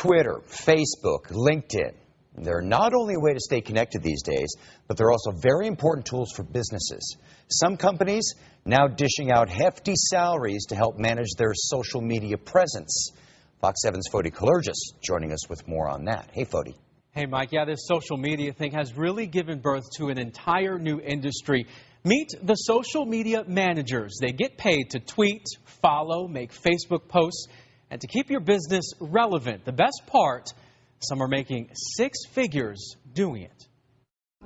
Twitter, Facebook, LinkedIn. They're not only a way to stay connected these days, but they're also very important tools for businesses. Some companies now dishing out hefty salaries to help manage their social media presence. Fox 7's Fody Kalergis joining us with more on that. Hey, Fody. Hey, Mike. Yeah, this social media thing has really given birth to an entire new industry. Meet the social media managers. They get paid to tweet, follow, make Facebook posts, and to keep your business relevant. The best part, some are making six figures doing it.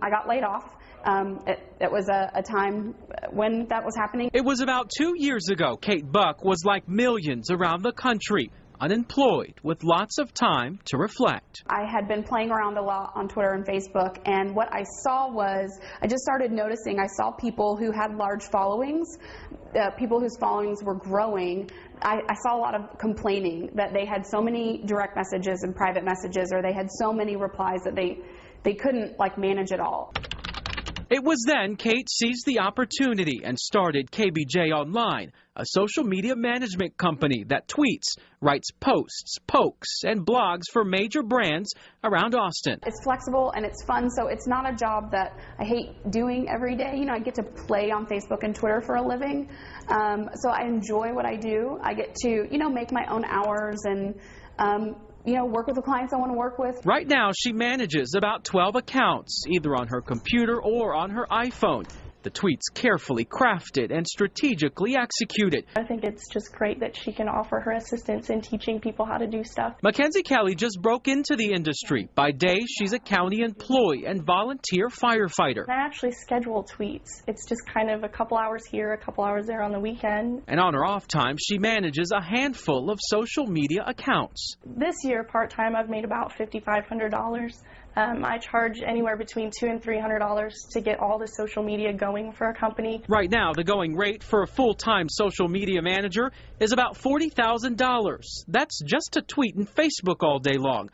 I got laid off. Um, it, it, was a, a, time when that was happening. It was about two years ago. Kate Buck was like millions around the country, unemployed with lots of time to reflect. I had been playing around a lot on Twitter and Facebook, and what I saw was I just started noticing I saw people who had large followings, uh, people whose followings were growing. I, I saw a lot of complaining that they had so many direct messages and private messages, or they had so many replies that they they couldn't like manage it all. It was then Kate seized the opportunity and started KBJ Online, a social media management company that tweets, writes posts, pokes, and blogs for major brands around Austin. It's flexible and it's fun, so it's not a job that I hate doing every day. You know, I get to play on Facebook and Twitter for a living, um, so I enjoy what I do. I get to, you know, make my own hours and um, you know, work with the clients I want to work with. Right now, she manages about 12 accounts, either on her computer or on her iPhone. The tweets carefully crafted and strategically executed. I think it's just great that she can offer her assistance in teaching people how to do stuff. Mackenzie Kelly just broke into the industry. By day, she's a county employee and volunteer firefighter. I actually schedule tweets. It's just kind of a couple hours here, a couple hours there on the weekend. And on her off time, she manages a handful of social media accounts. This year, part-time, I've made about $5,500. Um, I charge anywhere between two and three hundred dollars to get all the social media going for a company. Right now, the going rate for a full-time social media manager is about forty thousand dollars. That's just to tweet and Facebook all day long.